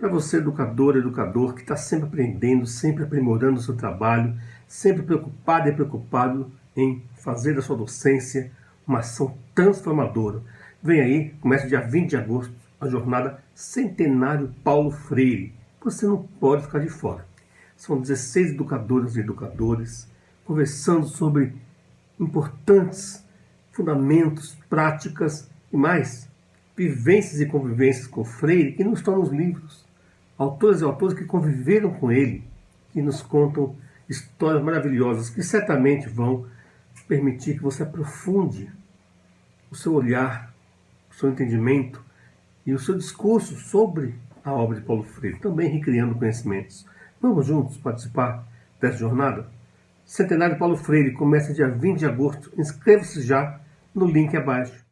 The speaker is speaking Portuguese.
Para você, educador, educador, que está sempre aprendendo, sempre aprimorando o seu trabalho, sempre preocupado e preocupado em fazer da sua docência uma ação transformadora. Vem aí, começa dia 20 de agosto, a jornada Centenário Paulo Freire. Você não pode ficar de fora. São 16 educadoras e educadores conversando sobre importantes fundamentos, práticas e mais, vivências e convivências com Freire que não estão nos livros autores e autores que conviveram com ele e nos contam histórias maravilhosas que certamente vão permitir que você aprofunde o seu olhar, o seu entendimento e o seu discurso sobre a obra de Paulo Freire, também recriando conhecimentos. Vamos juntos participar dessa jornada? Centenário Paulo Freire começa dia 20 de agosto. Inscreva-se já no link abaixo.